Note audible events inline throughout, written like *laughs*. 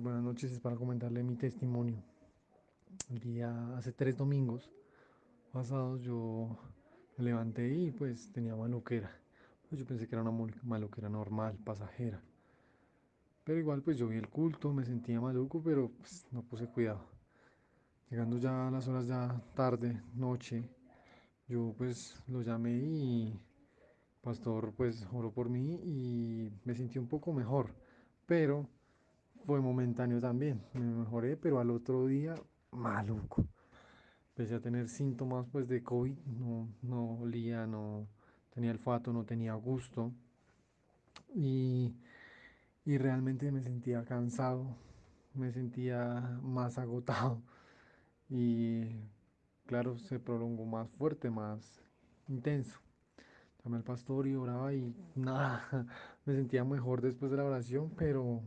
Buenas noches. Es para comentarle mi testimonio. El día, hace tres domingos pasados, yo me levanté y pues tenía maluquera. Pues yo pensé que era una maluquera normal, pasajera. Pero igual, pues yo vi el culto, me sentía maluco, pero pues, no puse cuidado. Llegando ya a las horas ya tarde, noche, yo pues lo llamé y Pastor pues oró por mí y me sentí un poco mejor. Pero fue momentáneo también. Me mejoré, pero al otro día, maluco. Empecé a tener síntomas pues de COVID, no, no olía, no tenía olfato, no tenía gusto y, y realmente me sentía cansado, me sentía más agotado y claro, se prolongó más fuerte, más intenso. Llamé al pastor y oraba y nada, *laughs* me sentía mejor después de la oración, pero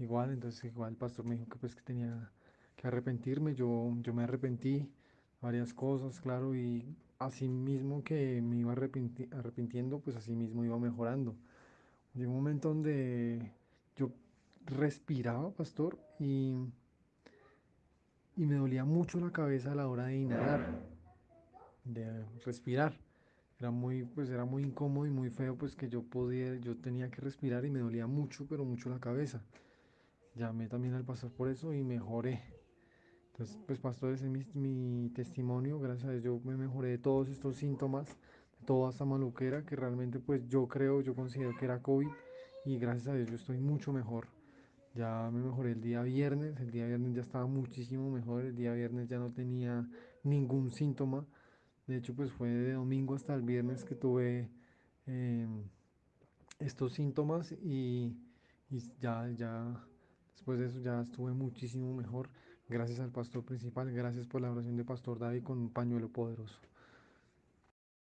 Igual, entonces igual el pastor me dijo que pues que tenía que arrepentirme, yo, yo me arrepentí varias cosas, claro, y así mismo que me iba arrepenti- arrepintiendo, pues así mismo iba mejorando. Llegó un momento donde yo respiraba, pastor, y, y me dolía mucho la cabeza a la hora de inhalar, de respirar. Era muy, pues era muy incómodo y muy feo, pues que yo podía, yo tenía que respirar y me dolía mucho, pero mucho la cabeza. Llamé también al pastor por eso y mejoré. Entonces, pues pastor, ese es mi, mi testimonio. Gracias a Dios yo me mejoré de todos estos síntomas, de toda esta maluquera que realmente pues yo creo, yo considero que era COVID y gracias a Dios yo estoy mucho mejor. Ya me mejoré el día viernes, el día viernes ya estaba muchísimo mejor, el día viernes ya no tenía ningún síntoma. De hecho, pues fue de domingo hasta el viernes que tuve em, estos síntomas y, y ya, ya, después de eso ya estuve muchísimo mejor. Gracias al pastor principal, gracias por la oración de Pastor David con un pañuelo poderoso.